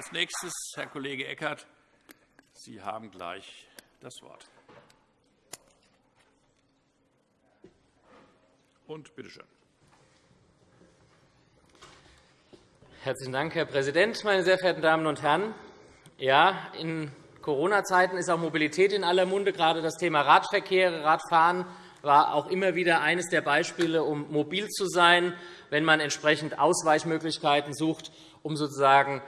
Als nächstes Herr Kollege Eckert. Sie haben gleich das Wort. Und bitte schön. Herzlichen Dank, Herr Präsident, meine sehr verehrten Damen und Herren! Ja, in Corona-Zeiten ist auch Mobilität in aller Munde. Gerade das Thema Radverkehr, Radfahren war auch immer wieder eines der Beispiele, um mobil zu sein, wenn man entsprechend Ausweichmöglichkeiten sucht, um sozusagen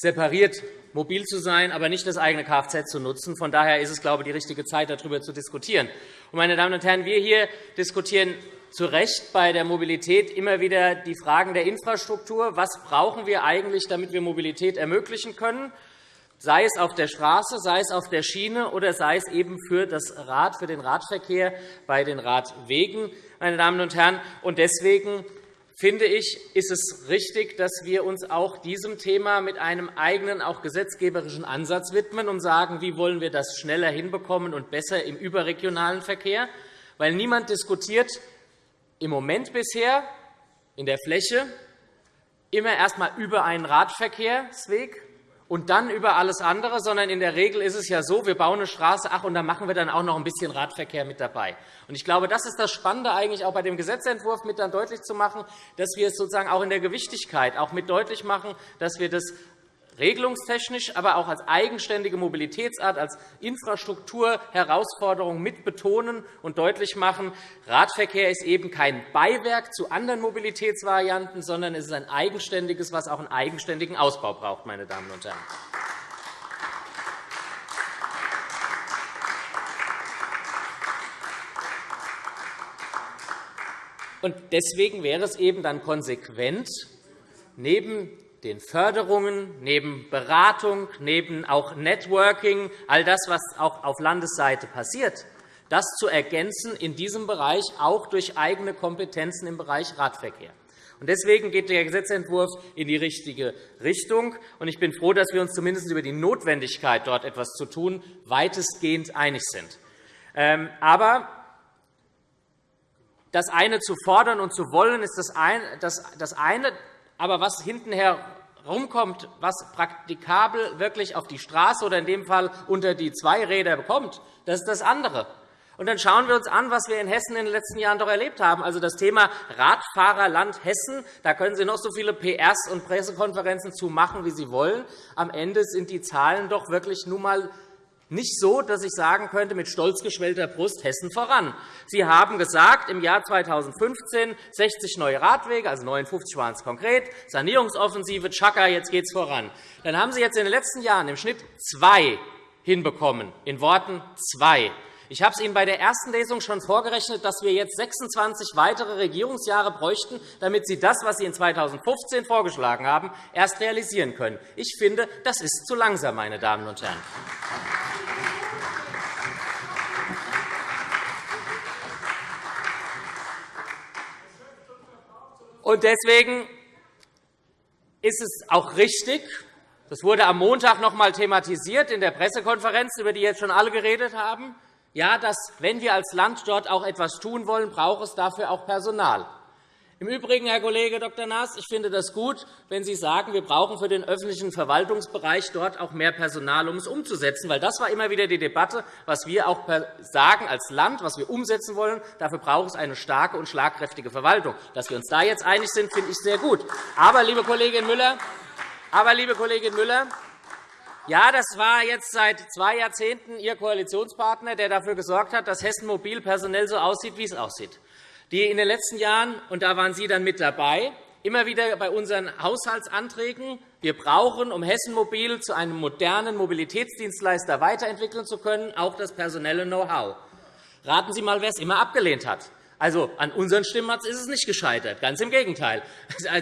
separiert mobil zu sein, aber nicht das eigene Kfz zu nutzen. Von daher ist es, glaube ich, die richtige Zeit, darüber zu diskutieren. Meine Damen und Herren, wir hier diskutieren zu Recht bei der Mobilität immer wieder die Fragen der Infrastruktur. Was brauchen wir eigentlich, damit wir Mobilität ermöglichen können? sei es auf der Straße, sei es auf der Schiene oder sei es eben für das Rad, für den Radverkehr bei den Radwegen. Meine Damen und Herren. Deswegen finde ich, ist es richtig, dass wir uns auch diesem Thema mit einem eigenen, auch gesetzgeberischen Ansatz widmen und sagen, wie wollen wir das schneller hinbekommen und besser im überregionalen Verkehr. Weil niemand diskutiert im Moment bisher in der Fläche immer erst einmal über einen Radverkehrsweg, und dann über alles andere, sondern in der Regel ist es ja so, wir bauen eine Straße, ach, und dann machen wir dann auch noch ein bisschen Radverkehr mit dabei. Und ich glaube, das ist das Spannende eigentlich auch bei dem Gesetzentwurf mit dann deutlich zu machen, dass wir es sozusagen auch in der Gewichtigkeit auch mit deutlich machen, dass wir das regelungstechnisch, aber auch als eigenständige Mobilitätsart, als Infrastrukturherausforderung mit betonen und deutlich machen, Radverkehr ist eben kein Beiwerk zu anderen Mobilitätsvarianten, sondern es ist ein eigenständiges, was auch einen eigenständigen Ausbau braucht. Meine Damen und Herren. Deswegen wäre es eben dann konsequent, neben den Förderungen, neben Beratung, neben auch Networking, all das, was auch auf Landesseite passiert, das zu ergänzen in diesem Bereich auch durch eigene Kompetenzen im Bereich Radverkehr. Deswegen geht der Gesetzentwurf in die richtige Richtung. Ich bin froh, dass wir uns zumindest über die Notwendigkeit, dort etwas zu tun, weitestgehend einig sind. Ähm, aber das eine zu fordern und zu wollen, ist das eine. Aber was hintenher rumkommt, was praktikabel wirklich auf die Straße oder in dem Fall unter die zwei Räder bekommt, das ist das andere. Und dann schauen wir uns an, was wir in Hessen in den letzten Jahren doch erlebt haben. Also das Thema Radfahrerland Hessen, da können Sie noch so viele PRs und Pressekonferenzen zu machen, wie Sie wollen. Am Ende sind die Zahlen doch wirklich nun einmal nicht so, dass ich sagen könnte, mit stolz geschwellter Brust Hessen voran. Sie haben gesagt, im Jahr 2015 60 neue Radwege, also 59 waren es konkret, Sanierungsoffensive, Chaka, jetzt geht es voran. Dann haben Sie jetzt in den letzten Jahren im Schnitt zwei hinbekommen, in Worten zwei. Ich habe es Ihnen bei der ersten Lesung schon vorgerechnet, dass wir jetzt 26 weitere Regierungsjahre bräuchten, damit Sie das, was Sie in 2015 vorgeschlagen haben, erst realisieren können. Ich finde, das ist zu langsam, meine Damen und Herren. Und deswegen ist es auch richtig, das wurde am Montag noch einmal thematisiert in der Pressekonferenz, über die jetzt schon alle geredet haben, ja, dass, wenn wir als Land dort auch etwas tun wollen, braucht es dafür auch Personal. Im Übrigen, Herr Kollege Dr. Naas, ich finde das gut, wenn Sie sagen, wir brauchen für den öffentlichen Verwaltungsbereich dort auch mehr Personal, um es umzusetzen. Weil das war immer wieder die Debatte, was wir auch sagen als Land, was wir umsetzen wollen. Dafür braucht es eine starke und schlagkräftige Verwaltung. Dass wir uns da jetzt einig sind, finde ich sehr gut. Aber, liebe Kollegin Müller, aber, liebe Kollegin Müller ja, das war jetzt seit zwei Jahrzehnten Ihr Koalitionspartner, der dafür gesorgt hat, dass Hessen Mobil personell so aussieht, wie es aussieht. Die in den letzten Jahren, und da waren Sie dann mit dabei, immer wieder bei unseren Haushaltsanträgen, wir brauchen, um Hessen Mobil zu einem modernen Mobilitätsdienstleister weiterentwickeln zu können, auch das personelle Know-how. Raten Sie einmal, wer es immer abgelehnt hat. Also, an unseren Stimmen ist es nicht gescheitert, ganz im Gegenteil.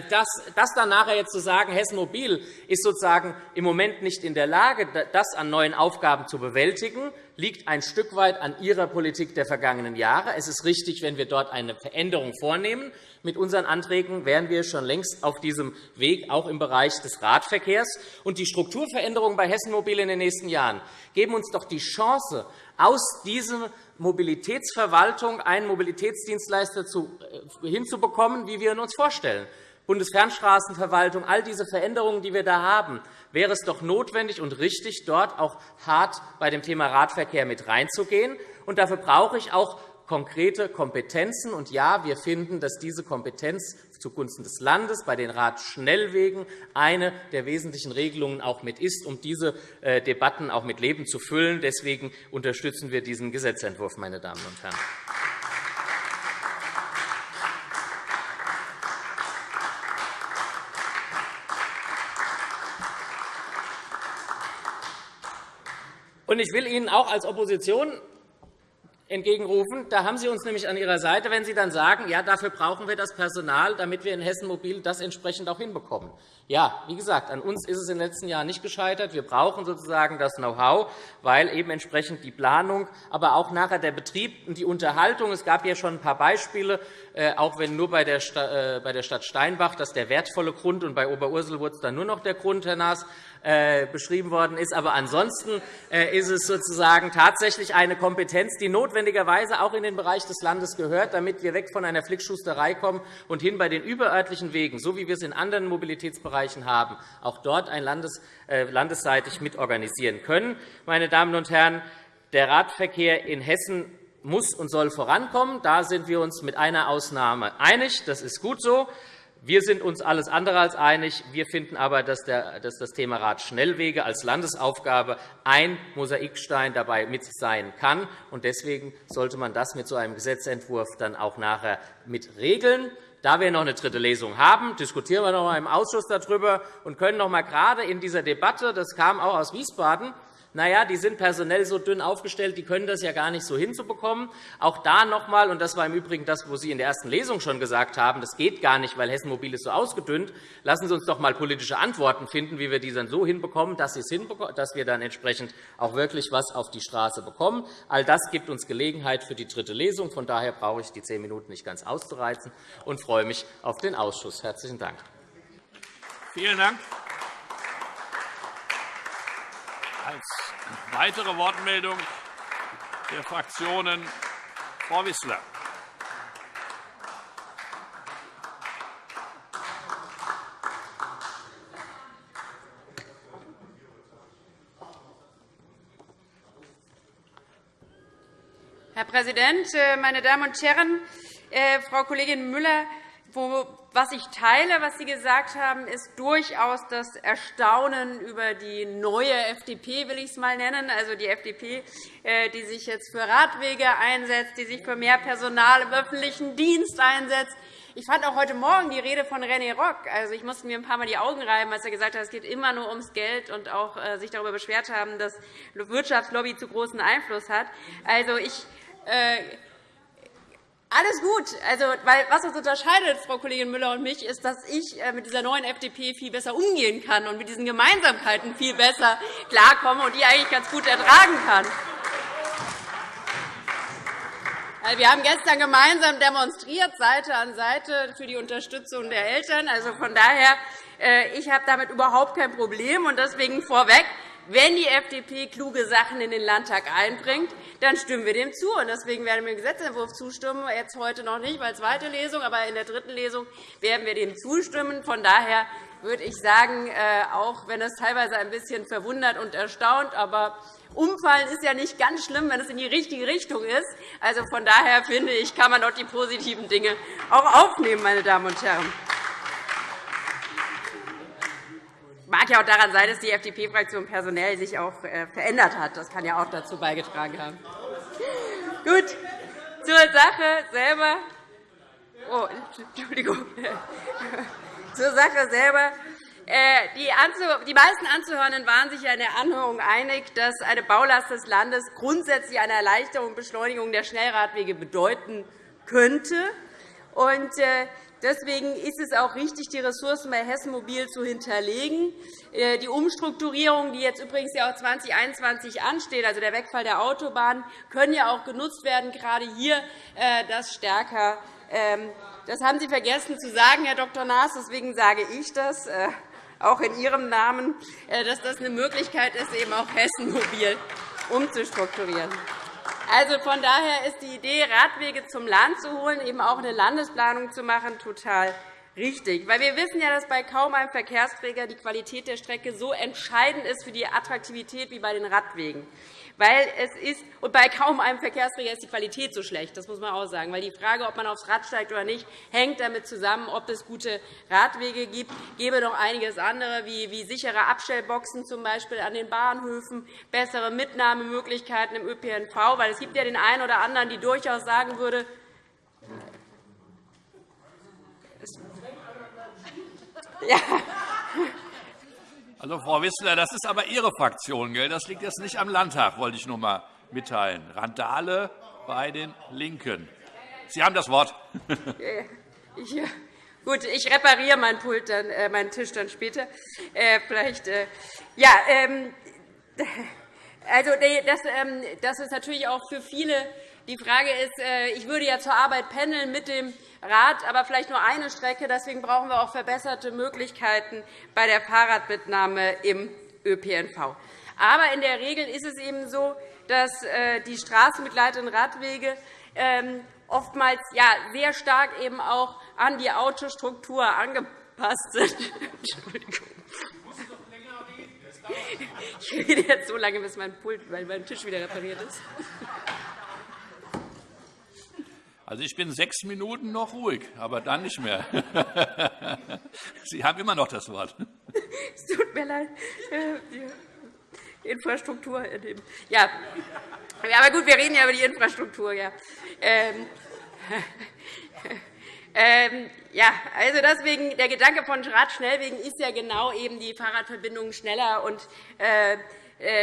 Das, das dann nachher jetzt zu sagen, Hessen Mobil ist sozusagen im Moment nicht in der Lage, das an neuen Aufgaben zu bewältigen, liegt ein Stück weit an Ihrer Politik der vergangenen Jahre. Es ist richtig, wenn wir dort eine Veränderung vornehmen. Mit unseren Anträgen wären wir schon längst auf diesem Weg, auch im Bereich des Radverkehrs. Und die Strukturveränderungen bei Hessen Mobil in den nächsten Jahren geben uns doch die Chance, aus dieser Mobilitätsverwaltung einen Mobilitätsdienstleister äh, hinzubekommen, wie wir ihn uns vorstellen. Bundesfernstraßenverwaltung, all diese Veränderungen, die wir da haben, wäre es doch notwendig und richtig, dort auch hart bei dem Thema Radverkehr mit reinzugehen. Und dafür brauche ich auch konkrete Kompetenzen. Und ja, wir finden, dass diese Kompetenz zugunsten des Landes bei den Radschnellwegen eine der wesentlichen Regelungen auch mit ist, um diese äh, Debatten auch mit Leben zu füllen. Deswegen unterstützen wir diesen Gesetzentwurf, meine Damen und Herren. ich will Ihnen auch als Opposition entgegenrufen. Da haben Sie uns nämlich an Ihrer Seite, wenn Sie dann sagen, ja, dafür brauchen wir das Personal, damit wir in Hessen Mobil das entsprechend auch hinbekommen. Ja, wie gesagt, an uns ist es in den letzten Jahren nicht gescheitert. Wir brauchen sozusagen das Know-how, weil eben entsprechend die Planung, aber auch nachher der Betrieb und die Unterhaltung. Es gab ja schon ein paar Beispiele, äh, auch wenn nur äh, bei der Stadt Steinbach, dass der wertvolle Grund und bei Oberursel wurde es dann nur noch der Grund, Herr Naas, äh, beschrieben worden ist. Aber ansonsten ist es sozusagen tatsächlich eine Kompetenz, die notwendigerweise auch in den Bereich des Landes gehört, damit wir weg von einer Flickschusterei kommen und hin bei den überörtlichen Wegen, so wie wir es in anderen Mobilitätsbereichen haben, auch dort ein Landes, landesseitig mitorganisieren können. Meine Damen und Herren, der Radverkehr in Hessen muss und soll vorankommen. Da sind wir uns mit einer Ausnahme einig. Das ist gut so. Wir sind uns alles andere als einig. Wir finden aber, dass das Thema Radschnellwege als Landesaufgabe ein Mosaikstein dabei mit sein kann. Deswegen sollte man das mit so einem Gesetzentwurf dann auch nachher mit regeln. Da wir noch eine dritte Lesung haben, diskutieren wir noch einmal im Ausschuss darüber und können noch einmal gerade in dieser Debatte, das kam auch aus Wiesbaden, na ja, die sind personell so dünn aufgestellt, die können das ja gar nicht so hinzubekommen. Auch da noch einmal, und das war im Übrigen das, was Sie in der ersten Lesung schon gesagt haben, das geht gar nicht, weil Hessen Mobil ist so ausgedünnt. Lassen Sie uns doch einmal politische Antworten finden, wie wir die dann so hinbekommen, dass wir dann entsprechend auch wirklich etwas auf die Straße bekommen. All das gibt uns Gelegenheit für die dritte Lesung. Von daher brauche ich die zehn Minuten nicht ganz auszureizen und freue mich auf den Ausschuss. Herzlichen Dank. Vielen Dank. Als weitere Wortmeldung der Fraktionen Frau Wissler. Herr Präsident, äh, meine Damen und Herren! Äh, Frau Kollegin Müller, was ich teile, was Sie gesagt haben, ist durchaus das Erstaunen über die neue FDP, will ich es mal nennen, also die FDP, äh, die sich jetzt für Radwege einsetzt, die sich für mehr Personal im öffentlichen Dienst einsetzt. Ich fand auch heute Morgen die Rede von René Rock. Also, ich musste mir ein paar Mal die Augen reiben, als er gesagt hat, es geht immer nur ums Geld und auch äh, sich darüber beschwert haben, dass Wirtschaftslobby zu großen Einfluss hat. Also, ich äh, alles gut. Also, weil, was uns unterscheidet, Frau Kollegin Müller und mich, ist, dass ich äh, mit dieser neuen FDP viel besser umgehen kann und mit diesen Gemeinsamkeiten viel besser klarkomme und die eigentlich ganz gut ertragen kann. Wir haben gestern gemeinsam demonstriert, Seite an Seite, für die Unterstützung der Eltern. Also von daher, äh, ich habe damit überhaupt kein Problem. Und deswegen vorweg, wenn die FDP kluge Sachen in den Landtag einbringt, dann stimmen wir dem zu. Deswegen werden wir dem Gesetzentwurf zustimmen. Jetzt heute noch nicht, weil zweite Lesung, aber in der dritten Lesung werden wir dem zustimmen. Von daher würde ich sagen, äh, auch wenn es teilweise ein bisschen verwundert und erstaunt, aber Umfallen ist ja nicht ganz schlimm, wenn es in die richtige Richtung ist. Also von daher finde ich, kann man doch die positiven Dinge auch aufnehmen, meine Damen und Herren. Mag ja auch daran sein, dass die FDP-Fraktion personell sich auch äh, verändert hat. Das kann ja auch dazu beigetragen haben. Gut, zur Sache selber. Oh, Entschuldigung. zur Sache selber. Äh, die meisten Anzuhörenden waren sich in der Anhörung einig, dass eine Baulast des Landes grundsätzlich eine Erleichterung und Beschleunigung der Schnellradwege bedeuten könnte. Äh, Deswegen ist es auch richtig, die Ressourcen bei Hessen Mobil zu hinterlegen. Äh, die Umstrukturierung, die jetzt übrigens auch 2021 ansteht, also der Wegfall der Autobahn, können ja auch genutzt werden, gerade hier äh, das stärker. Ähm, das haben Sie vergessen zu sagen, Herr Dr. Naas. Deswegen sage ich das, äh, auch in Ihrem Namen, dass das eine Möglichkeit ist, eben auch Hessen Mobil umzustrukturieren. Also von daher ist die Idee, Radwege zum Land zu holen, eben auch eine Landesplanung zu machen, total richtig. Weil wir wissen ja, dass bei kaum einem Verkehrsträger die Qualität der Strecke so entscheidend ist für die Attraktivität wie bei den Radwegen. Weil es ist, und bei kaum einem Verkehrsträger ist die Qualität so schlecht, das muss man auch sagen. Weil die Frage, ob man aufs Rad steigt oder nicht, hängt damit zusammen, ob es gute Radwege gibt. Es gäbe noch einiges andere, wie, sichere Abstellboxen zum Beispiel an den Bahnhöfen, bessere Mitnahmemöglichkeiten im ÖPNV. Weil es gibt ja den einen oder anderen, die durchaus sagen würde, ja. Also, Frau Wissler, das ist aber Ihre Fraktion. Gell? Das liegt jetzt nicht am Landtag, wollte ich nur einmal mitteilen. Randale bei den LINKEN. Sie haben das Wort. Ja, gut, ich repariere meinen, Pult dann, äh, meinen Tisch dann später. Äh, vielleicht, äh, ja, ähm, also, das, ähm, das ist natürlich auch für viele die Frage ist, äh, ich würde ja zur Arbeit pendeln mit dem Rad, aber vielleicht nur eine Strecke. Deswegen brauchen wir auch verbesserte Möglichkeiten bei der Fahrradmitnahme im ÖPNV. Aber in der Regel ist es eben so, dass äh, die straßenbegleitenden Radwege ähm, oftmals sehr stark eben auch an die Autostruktur angepasst sind. Entschuldigung. Ich rede jetzt so lange, bis mein Pult, mein Tisch wieder repariert ist. Also, ich bin sechs Minuten noch ruhig, aber dann nicht mehr. Sie haben immer noch das Wort. Es tut mir leid. Die Infrastruktur. Ja. Aber gut, wir reden ja über die Infrastruktur. Ja. Ähm, ähm, ja, also deswegen, der Gedanke von Radschnellwegen ist ja genau eben die Fahrradverbindungen schneller und äh, äh,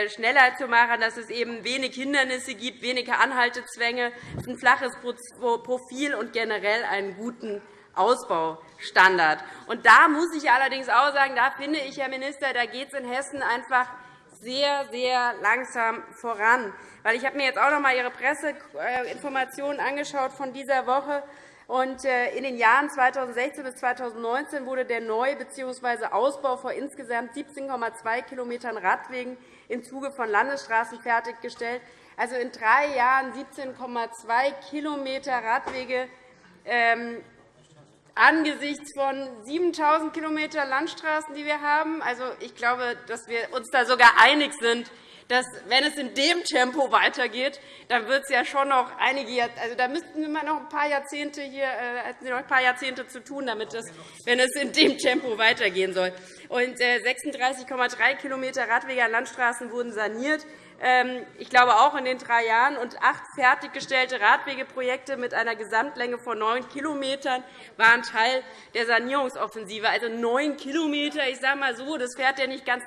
schneller zu machen, dass es eben wenig Hindernisse gibt, wenige Anhaltezwänge, ein flaches Profil und generell einen guten Ausbaustandard. Und da muss ich allerdings auch sagen, da finde ich, Herr Minister, da geht es in Hessen einfach sehr, sehr langsam voran. Weil ich habe mir jetzt auch noch einmal Ihre Presseinformationen angeschaut von dieser Woche und äh, in den Jahren 2016 bis 2019 wurde der Neu- bzw. Ausbau vor insgesamt 17,2 km Radwegen im Zuge von Landesstraßen fertiggestellt. Also in drei Jahren 17,2 km Radwege ähm, angesichts von 7.000 km Landstraßen, die wir haben. Also, ich glaube, dass wir uns da sogar einig sind, dass, wenn es in dem Tempo weitergeht, dann wird es ja schon noch einige also da müssten wir noch ein paar Jahrzehnte hier äh, noch ein paar Jahrzehnte zu tun, damit es, wenn es in dem Tempo weitergehen soll. Und 36,3 äh, km Radwege an Landstraßen wurden saniert. Ähm, ich glaube auch in den drei Jahren und acht fertiggestellte Radwegeprojekte mit einer Gesamtlänge von neun Kilometern waren Teil der Sanierungsoffensive. Also neun Kilometer, ich sage mal so, das fährt ja nicht ganz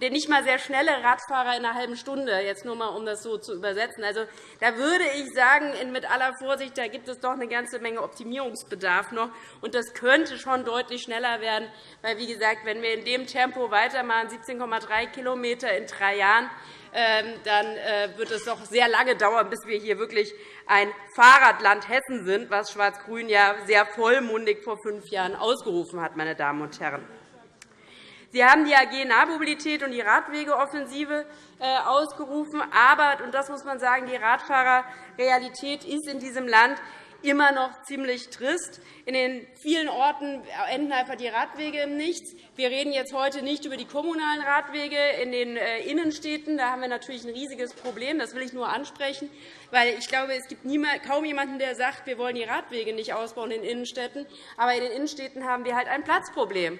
der nicht mal sehr schnelle Radfahrer in einer halben Stunde, jetzt nur mal, um das so zu übersetzen. Also, da würde ich sagen, mit aller Vorsicht, da gibt es doch eine ganze Menge Optimierungsbedarf noch. Und das könnte schon deutlich schneller werden, weil, wie gesagt, wenn wir in dem Tempo weitermachen, 17,3 km in drei Jahren, ähm, dann äh, wird es doch sehr lange dauern, bis wir hier wirklich ein Fahrradland Hessen sind, was Schwarz-Grün ja sehr vollmundig vor fünf Jahren ausgerufen hat. Meine Damen und Herren. Sie haben die AG Nahmobilität und die Radwegeoffensive äh, ausgerufen. Aber, und das muss man sagen, die Radfahrerrealität ist in diesem Land immer noch ziemlich trist. In den vielen Orten enden einfach die Radwege im Nichts. Wir reden jetzt heute nicht über die kommunalen Radwege in den äh, Innenstädten. Da haben wir natürlich ein riesiges Problem. Das will ich nur ansprechen. Weil ich glaube, es gibt kaum jemanden, der sagt, wir wollen die Radwege nicht ausbauen in den Innenstädten. Aber in den Innenstädten haben wir halt ein Platzproblem.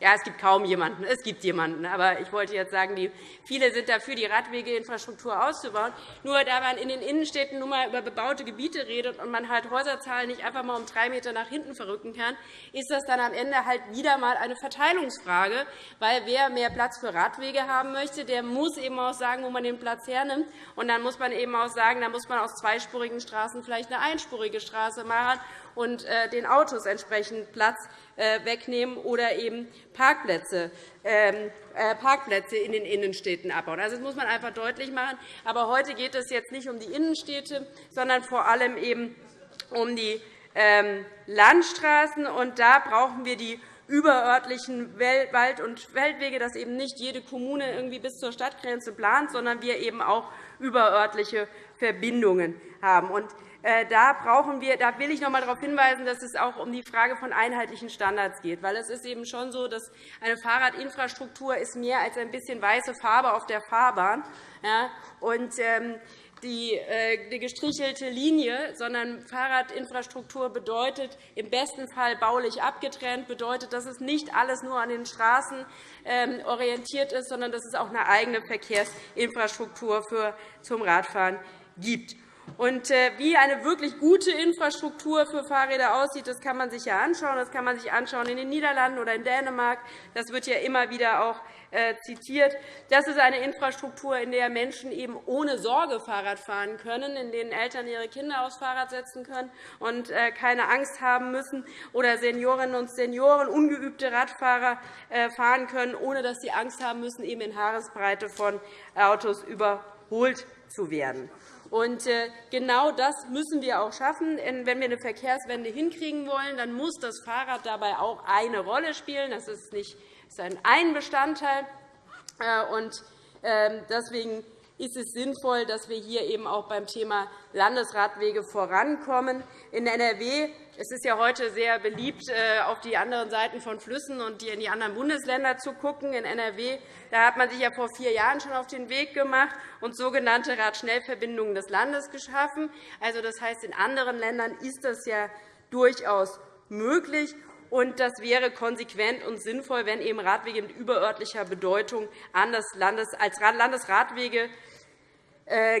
Ja, es gibt kaum jemanden. Es gibt jemanden. Aber ich wollte jetzt sagen, viele sind dafür, die Radwegeinfrastruktur auszubauen. Nur da man in den Innenstädten nun einmal über bebaute Gebiete redet und man halt Häuserzahlen nicht einfach mal um drei Meter nach hinten verrücken kann, ist das dann am Ende halt wieder einmal eine Verteilungsfrage. Weil wer mehr Platz für Radwege haben möchte, der muss eben auch sagen, wo man den Platz hernimmt. Und dann muss man eben auch sagen, da muss man aus zweispurigen Straßen vielleicht eine einspurige Straße machen und äh, den Autos entsprechend Platz äh, wegnehmen oder eben Parkplätze, ähm, äh, Parkplätze in den Innenstädten abbauen. Also, das muss man einfach deutlich machen. Aber heute geht es jetzt nicht um die Innenstädte, sondern vor allem eben um die ähm, Landstraßen. Und da brauchen wir die überörtlichen Wald- und Feldwege, dass eben nicht jede Kommune irgendwie bis zur Stadtgrenze plant, sondern wir eben auch überörtliche Verbindungen haben. äh, da, brauchen wir, da will ich noch einmal darauf hinweisen, dass es auch um die Frage von einheitlichen Standards geht. Weil es ist eben schon so, dass eine Fahrradinfrastruktur ist mehr als ein bisschen weiße Farbe auf der Fahrbahn. Ja, und, ähm, die, äh, die gestrichelte Linie, sondern Fahrradinfrastruktur bedeutet im besten Fall baulich abgetrennt, bedeutet, dass es nicht alles nur an den Straßen ähm, orientiert ist, sondern dass es auch eine eigene Verkehrsinfrastruktur für, zum Radfahren gibt. Und äh, wie eine wirklich gute Infrastruktur für Fahrräder aussieht, das kann man sich ja anschauen. Das kann man sich anschauen in den Niederlanden oder in Dänemark. Das wird ja immer wieder auch äh, zitiert. Das ist eine Infrastruktur, in der Menschen eben ohne Sorge Fahrrad fahren können, in denen Eltern ihre Kinder aufs Fahrrad setzen können und äh, keine Angst haben müssen, oder Seniorinnen und Senioren, ungeübte Radfahrer fahren können, ohne dass sie Angst haben müssen, eben in Haaresbreite von Autos überholt zu werden. Und äh, genau das müssen wir auch schaffen. Wenn wir eine Verkehrswende hinkriegen wollen, dann muss das Fahrrad dabei auch eine Rolle spielen. Das ist nicht ist ein Bestandteil. Äh, und ähm, deswegen ist es sinnvoll, dass wir hier eben auch beim Thema Landesradwege vorankommen. In NRW es ist ja heute sehr beliebt, äh, auf die anderen Seiten von Flüssen und in die anderen Bundesländer zu schauen. In NRW da hat man sich ja vor vier Jahren schon auf den Weg gemacht und sogenannte Radschnellverbindungen des Landes geschaffen. Also, das heißt, in anderen Ländern ist das ja durchaus möglich. Und das wäre konsequent und sinnvoll, wenn eben Radwege mit überörtlicher Bedeutung als Landesradwege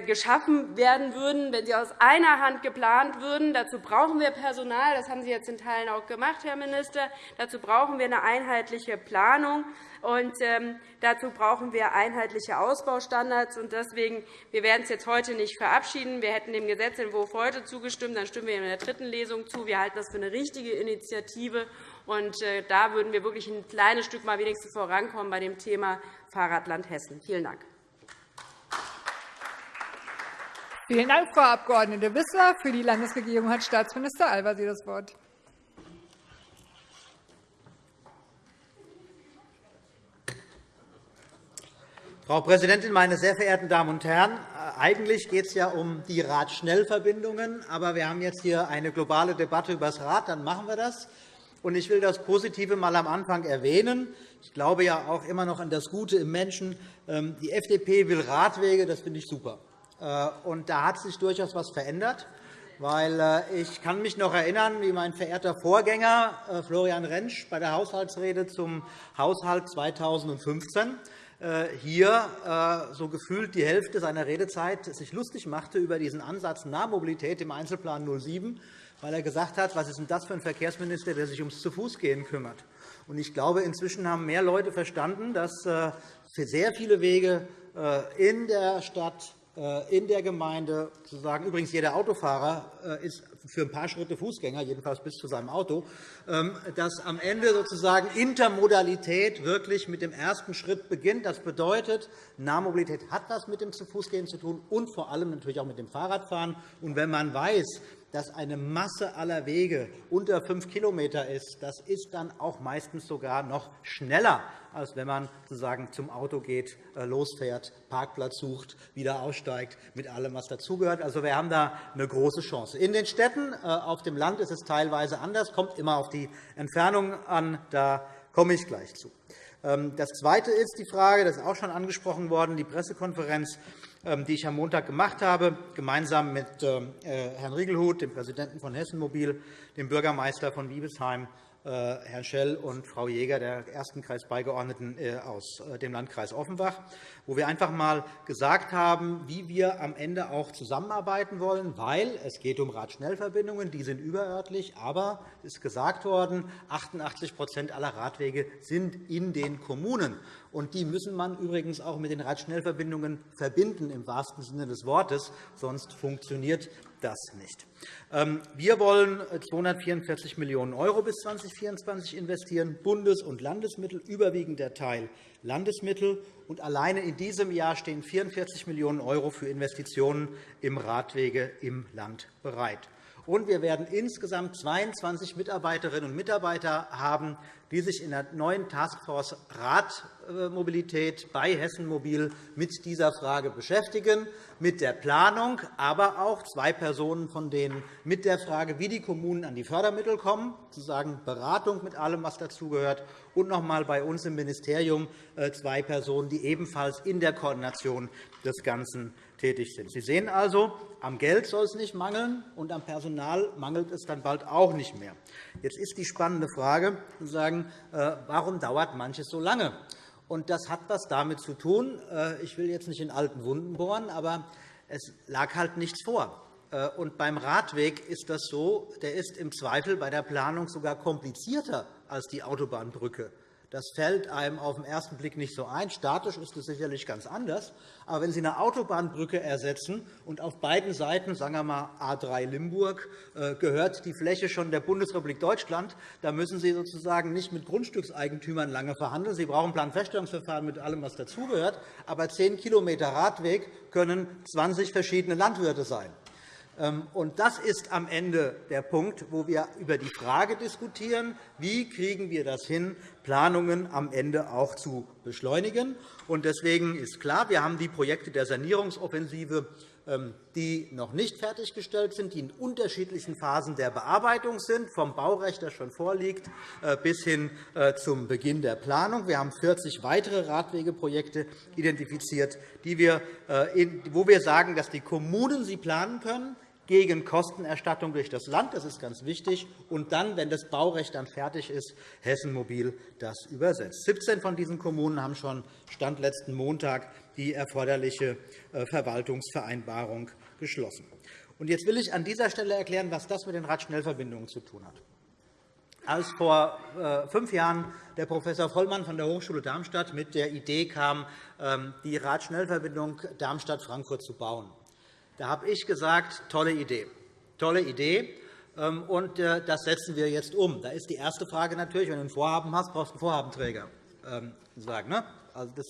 geschaffen werden würden, wenn sie aus einer Hand geplant würden. Dazu brauchen wir Personal. Das haben Sie jetzt in Teilen auch gemacht, Herr Minister. Dazu brauchen wir eine einheitliche Planung. Und ähm, dazu brauchen wir einheitliche Ausbaustandards. Und deswegen, wir werden es jetzt heute nicht verabschieden. Wir hätten dem Gesetzentwurf heute zugestimmt. Dann stimmen wir in der dritten Lesung zu. Wir halten das für eine richtige Initiative. Und äh, da würden wir wirklich ein kleines Stück mal wenigstens vorankommen bei dem Thema Fahrradland Hessen. Vielen Dank. Vielen Dank, Frau Abg. Wissler. Für die Landesregierung hat Staatsminister Al-Wazir das Wort. Frau Präsidentin, meine sehr verehrten Damen und Herren! Äh, eigentlich geht es ja um die Radschnellverbindungen. Aber wir haben jetzt hier eine globale Debatte über das Rad. Dann machen wir das. Ich will das Positive einmal am Anfang erwähnen. Ich glaube ja auch immer noch an das Gute im Menschen. Ähm, die FDP will Radwege. Das finde ich super. Äh, und da hat sich durchaus etwas verändert. Weil äh, ich kann mich noch erinnern, wie mein verehrter Vorgänger äh, Florian Rentsch bei der Haushaltsrede zum Haushalt 2015 hier so gefühlt die Hälfte seiner Redezeit sich lustig machte über diesen Ansatz Nahmobilität im Einzelplan 07, weil er gesagt hat, was ist denn das für ein Verkehrsminister, der sich ums Zu-Fuß-Gehen kümmert. Ich glaube, inzwischen haben mehr Leute verstanden, dass für sehr viele Wege in der Stadt in der Gemeinde sozusagen übrigens jeder Autofahrer äh, ist für ein paar Schritte Fußgänger, jedenfalls bis zu seinem Auto, ähm, dass am Ende sozusagen Intermodalität wirklich mit dem ersten Schritt beginnt. Das bedeutet, Nahmobilität hat etwas mit dem Zu-Fuß-Gehen zu tun und vor allem natürlich auch mit dem Fahrradfahren. Und wenn man weiß, dass eine Masse aller Wege unter 5 km ist, das ist dann auch meistens sogar noch schneller, als wenn man sozusagen zum Auto geht, äh, losfährt, Parkplatz sucht, wieder aussteigt, mit allem, was dazugehört. Also, wir haben da eine große Chance. In den Städten, äh, auf dem Land ist es teilweise anders, kommt immer auf die Entfernung an. Da komme ich gleich zu. Ähm, das Zweite ist die Frage, das ist auch schon angesprochen worden, die Pressekonferenz die ich am Montag gemacht habe, gemeinsam mit ähm, äh, Herrn Riegelhuth, dem Präsidenten von Hessen Mobil, dem Bürgermeister von Wiebesheim äh, Herrn Schell und Frau Jäger, der ersten Kreisbeigeordneten äh, aus äh, dem Landkreis Offenbach, wo wir einfach einmal gesagt haben, wie wir am Ende auch zusammenarbeiten wollen, weil es geht um Radschnellverbindungen, die sind überörtlich, aber es ist gesagt worden, 88% aller Radwege sind in den Kommunen. Und die müssen man übrigens auch mit den Radschnellverbindungen verbinden, im wahrsten Sinne des Wortes, sonst funktioniert das nicht. Ähm, wir wollen 244 Millionen € bis 2024 investieren, Bundes- und Landesmittel, überwiegend der Teil Landesmittel. Und alleine in diesem Jahr stehen 44 Millionen € für Investitionen im Radwege im Land bereit. Und wir werden insgesamt 22 Mitarbeiterinnen und Mitarbeiter haben, die sich in der neuen Taskforce Radmobilität bei Hessen Mobil mit dieser Frage beschäftigen, mit der Planung, aber auch zwei Personen von denen mit der Frage, wie die Kommunen an die Fördermittel kommen, sozusagen Beratung mit allem, was dazugehört, und noch einmal bei uns im Ministerium äh, zwei Personen, die ebenfalls in der Koordination des Ganzen tätig sind. Sie sehen also, am Geld soll es nicht mangeln, und am Personal mangelt es dann bald auch nicht mehr. Jetzt ist die spannende Frage, sagen, äh, warum dauert manches so lange? Und das hat etwas damit zu tun. Äh, ich will jetzt nicht in alten Wunden bohren, aber es lag halt nichts vor. Und beim Radweg ist das so, der ist im Zweifel bei der Planung sogar komplizierter als die Autobahnbrücke. Das fällt einem auf den ersten Blick nicht so ein. Statisch ist es sicherlich ganz anders. Aber wenn Sie eine Autobahnbrücke ersetzen und auf beiden Seiten, sagen wir mal A3 Limburg, äh, gehört die Fläche schon der Bundesrepublik Deutschland, dann müssen Sie sozusagen nicht mit Grundstückseigentümern lange verhandeln. Sie brauchen Planfeststellungsverfahren mit allem, was dazugehört. Aber 10 km Radweg können 20 verschiedene Landwirte sein. Ähm, und das ist am Ende der Punkt, wo wir über die Frage diskutieren, wie kriegen wir das hin, Planungen am Ende auch zu beschleunigen. Deswegen ist klar, wir haben die Projekte der Sanierungsoffensive, ähm, die noch nicht fertiggestellt sind, die in unterschiedlichen Phasen der Bearbeitung sind, vom Baurecht, das schon vorliegt, äh, bis hin äh, zum Beginn der Planung. Wir haben 40 weitere Radwegeprojekte identifiziert, äh, wo wir sagen, dass die Kommunen sie planen können, gegen Kostenerstattung durch das Land. Das ist ganz wichtig. Und dann, wenn das Baurecht dann fertig ist, Hessen Mobil das übersetzt. 17 von diesen Kommunen haben schon Stand letzten Montag die erforderliche äh, Verwaltungsvereinbarung geschlossen. Und jetzt will ich an dieser Stelle erklären, was das mit den Radschnellverbindungen zu tun hat. Als vor äh, fünf Jahren der Prof. Vollmann von der Hochschule Darmstadt mit der Idee kam, ähm, die Radschnellverbindung Darmstadt-Frankfurt zu bauen, da habe ich gesagt, tolle Idee, tolle Idee. Ähm, und äh, das setzen wir jetzt um. Da ist die erste Frage natürlich, wenn du ein Vorhaben hast, brauchst du einen Vorhabenträger. Ähm, sagen, ne? also das,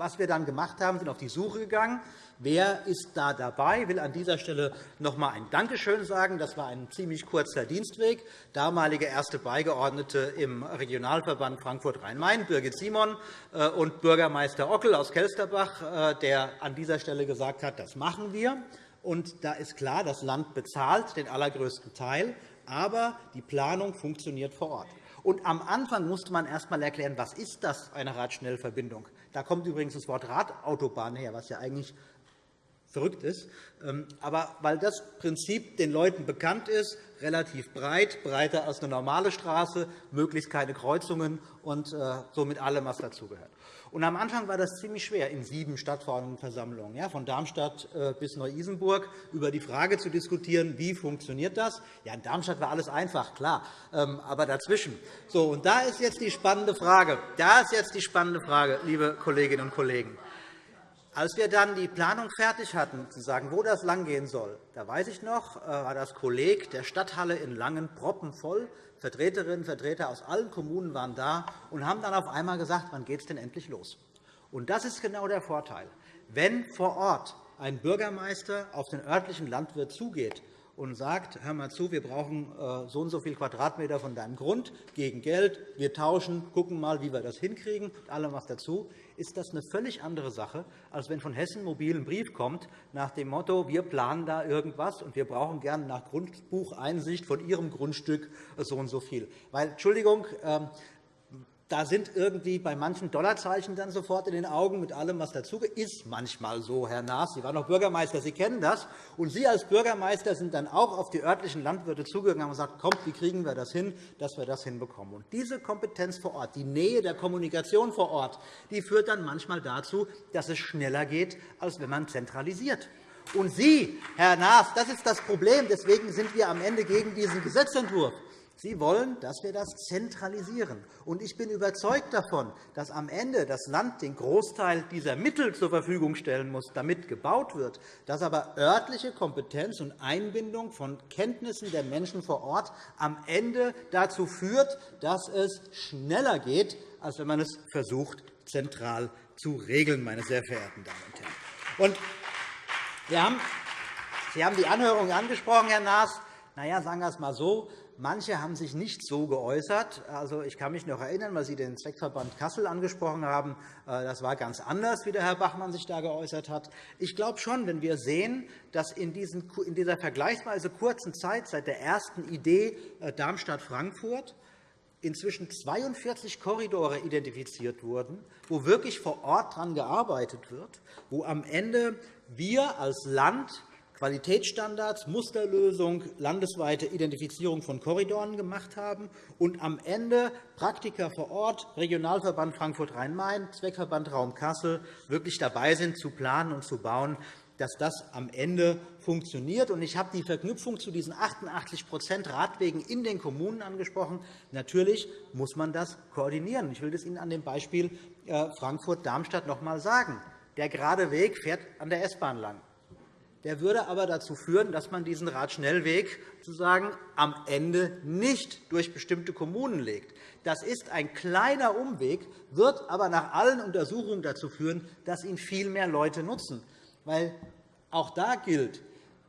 was wir dann gemacht haben, sind auf die Suche gegangen. Wer ist da dabei? Ich will an dieser Stelle noch einmal ein Dankeschön sagen. Das war ein ziemlich kurzer Dienstweg. Damalige erste Beigeordnete im Regionalverband Frankfurt-Rhein-Main, Birgit Simon, äh, und Bürgermeister Ockel aus Kelsterbach, äh, der an dieser Stelle gesagt hat, das machen wir. Und da ist klar, das Land bezahlt den allergrößten Teil, aber die Planung funktioniert vor Ort. Und am Anfang musste man erst einmal erklären, was ist das eine Radschnellverbindung. Da kommt übrigens das Wort Radautobahn her, was ja eigentlich verrückt ist. Ähm, aber weil das Prinzip den Leuten bekannt ist, relativ breit, breiter als eine normale Straße, möglichst keine Kreuzungen und äh, so mit allem, was dazugehört. Und am Anfang war das ziemlich schwer, in sieben Stadtverordnetenversammlungen, ja, von Darmstadt äh, bis Neu-Isenburg, über die Frage zu diskutieren, wie funktioniert das. Ja, in Darmstadt war alles einfach, klar, ähm, aber dazwischen. So, und da ist jetzt die spannende Frage. Da ist jetzt die spannende Frage, liebe Kolleginnen und Kollegen. Als wir dann die Planung fertig hatten, zu sagen, wo das langgehen soll, da weiß ich noch, äh, war das Kolleg der Stadthalle in Langen proppenvoll. Vertreterinnen und Vertreter aus allen Kommunen waren da und haben dann auf einmal gesagt, wann geht es denn endlich los? Und das ist genau der Vorteil. Wenn vor Ort ein Bürgermeister auf den örtlichen Landwirt zugeht und sagt, hör mal zu, wir brauchen äh, so und so viel Quadratmeter von deinem Grund gegen Geld, wir tauschen, gucken mal, wie wir das hinkriegen, mit allem was dazu, ist das eine völlig andere Sache, als wenn von Hessen Mobil ein Brief kommt nach dem Motto, wir planen da irgendwas und wir brauchen gerne nach Grundbucheinsicht von Ihrem Grundstück so und so viel. Weil, Entschuldigung, ähm, da sind irgendwie bei manchen Dollarzeichen dann sofort in den Augen mit allem, was dazugehört. Ist manchmal so, Herr Naas. Sie waren noch Bürgermeister, Sie kennen das. Und Sie als Bürgermeister sind dann auch auf die örtlichen Landwirte zugegangen und gesagt, kommt, wie kriegen wir das hin, dass wir das hinbekommen. Und diese Kompetenz vor Ort, die Nähe der Kommunikation vor Ort, die führt dann manchmal dazu, dass es schneller geht, als wenn man zentralisiert. Und Sie, Herr Naas, das ist das Problem. Deswegen sind wir am Ende gegen diesen Gesetzentwurf. Sie wollen, dass wir das zentralisieren. Und ich bin überzeugt davon, dass am Ende das Land den Großteil dieser Mittel zur Verfügung stellen muss, damit gebaut wird, dass aber örtliche Kompetenz und Einbindung von Kenntnissen der Menschen vor Ort am Ende dazu führt, dass es schneller geht, als wenn man es versucht, zentral zu regeln, meine sehr verehrten Damen und Herren. Und Sie haben die Anhörung angesprochen, Herr Naas. Na ja, sagen wir es einmal so. Manche haben sich nicht so geäußert. Also, ich kann mich noch erinnern, weil Sie den Zweckverband Kassel angesprochen haben. Äh, das war ganz anders, wie der Herr Bachmann sich da geäußert hat. Ich glaube schon, wenn wir sehen, dass in dieser vergleichsweise kurzen Zeit seit der ersten Idee äh, Darmstadt-Frankfurt inzwischen 42 Korridore identifiziert wurden, wo wirklich vor Ort daran gearbeitet wird, wo am Ende wir als Land Qualitätsstandards, Musterlösung, landesweite Identifizierung von Korridoren gemacht haben und am Ende Praktiker vor Ort, Regionalverband Frankfurt-Rhein-Main, Zweckverband Raum Kassel wirklich dabei sind, zu planen und zu bauen, dass das am Ende funktioniert. Ich habe die Verknüpfung zu diesen 88% Radwegen in den Kommunen angesprochen. Natürlich muss man das koordinieren. Ich will das Ihnen an dem Beispiel äh, Frankfurt-Darmstadt noch einmal sagen. Der gerade Weg fährt an der S-Bahn lang. Der würde aber dazu führen, dass man diesen Radschnellweg sozusagen am Ende nicht durch bestimmte Kommunen legt. Das ist ein kleiner Umweg, wird aber nach allen Untersuchungen dazu führen, dass ihn viel mehr Leute nutzen. Weil auch da gilt,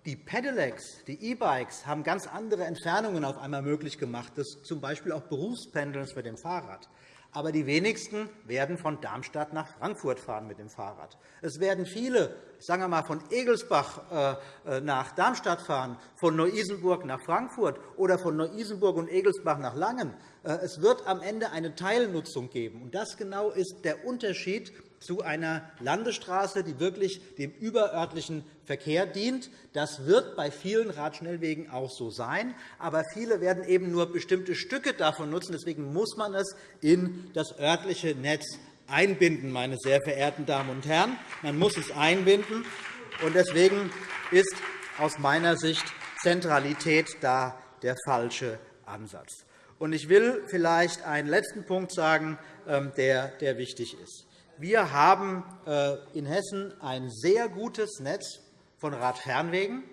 die Pedelecs, die E-Bikes, haben ganz andere Entfernungen auf einmal möglich gemacht, das z. B. auch Berufspendeln mit dem Fahrrad. Aber die wenigsten werden von Darmstadt nach Frankfurt fahren mit dem Fahrrad. Es werden viele, sagen wir mal, von Egelsbach äh, äh, nach Darmstadt fahren, von Neu-Isenburg nach Frankfurt oder von Neu-Isenburg und Egelsbach nach Langen. Äh, es wird am Ende eine Teilnutzung geben. Das genau ist der Unterschied zu einer Landesstraße, die wirklich dem überörtlichen Verkehr dient. Das wird bei vielen Radschnellwegen auch so sein. Aber viele werden eben nur bestimmte Stücke davon nutzen. Deswegen muss man es in das örtliche Netz einbinden, meine sehr verehrten Damen und Herren. Man muss es einbinden. Deswegen ist aus meiner Sicht Zentralität da der falsche Ansatz. Ich will vielleicht einen letzten Punkt sagen, ähm, der wichtig ist. Wir haben äh, in Hessen ein sehr gutes Netz von Radfernwegen.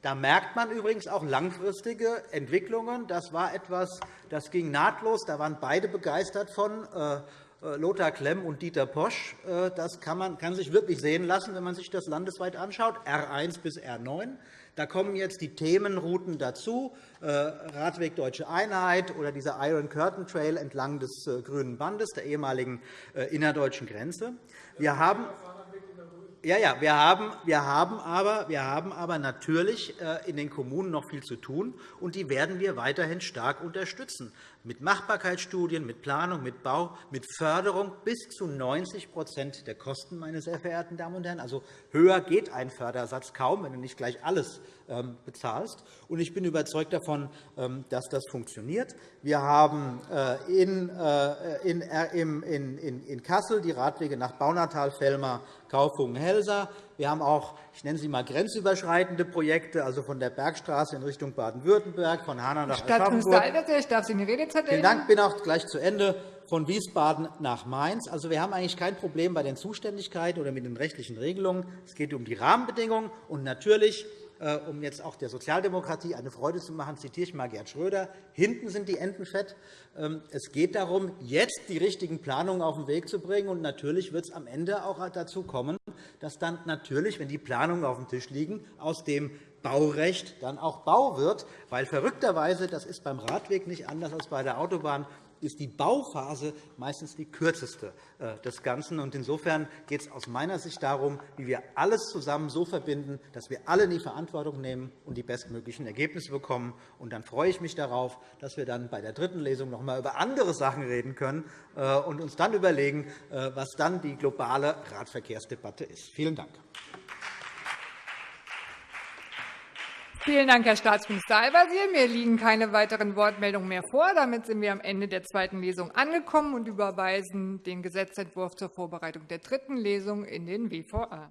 Da merkt man übrigens auch langfristige Entwicklungen. Das war etwas, das ging nahtlos. Da waren beide begeistert von. Äh, äh, Lothar Klemm und Dieter Posch. Das kann, man, kann sich wirklich sehen lassen, wenn man sich das landesweit anschaut, R1 bis R9. Da kommen jetzt die Themenrouten dazu, äh, Radweg Deutsche Einheit oder dieser Iron Curtain Trail entlang des äh, Grünen Bandes, der ehemaligen äh, innerdeutschen Grenze. Wir haben ja, ja, wir haben, wir, haben aber, wir haben aber natürlich in den Kommunen noch viel zu tun, und die werden wir weiterhin stark unterstützen mit Machbarkeitsstudien, mit Planung, mit Bau, mit Förderung bis zu 90% der Kosten, meine sehr verehrten Damen und Herren. Also höher geht ein Fördersatz kaum, wenn du nicht gleich alles ähm, bezahlst. Und ich bin überzeugt davon, ähm, dass das funktioniert. Wir haben äh, in, äh, in, in Kassel die Radwege nach Baunatal, Fellmar, Kaufungen, Helsa. Wir haben auch, ich nenne sie einmal grenzüberschreitende Projekte, also von der Bergstraße in Richtung Baden-Württemberg, von Hanau nach Al-Wazir, ich darf Sie in die Redezeit Vielen Dank. Ich bin auch gleich zu Ende von Wiesbaden nach Mainz. Also, wir haben eigentlich kein Problem bei den Zuständigkeiten oder mit den rechtlichen Regelungen. Es geht um die Rahmenbedingungen. Und natürlich um jetzt auch der Sozialdemokratie eine Freude zu machen, zitiere ich einmal Gerd Schröder. Hinten sind die Enten fett. Ähm, es geht darum, jetzt die richtigen Planungen auf den Weg zu bringen. Und natürlich wird es am Ende auch dazu kommen, dass dann natürlich, wenn die Planungen auf dem Tisch liegen, aus dem Baurecht dann auch Bau wird. Weil verrückterweise, das ist beim Radweg nicht anders als bei der Autobahn, ist die Bauphase meistens die kürzeste äh, des Ganzen. Insofern geht es aus meiner Sicht darum, wie wir alles zusammen so verbinden, dass wir alle in die Verantwortung nehmen und die bestmöglichen Ergebnisse bekommen. Und dann freue ich mich darauf, dass wir dann bei der dritten Lesung noch einmal über andere Sachen reden können äh, und uns dann überlegen, äh, was dann die globale Radverkehrsdebatte ist. Vielen Dank. Vielen Dank, Herr Staatsminister Al-Wazir. Mir liegen keine weiteren Wortmeldungen mehr vor. Damit sind wir am Ende der zweiten Lesung angekommen und überweisen den Gesetzentwurf zur Vorbereitung der dritten Lesung in den WVA.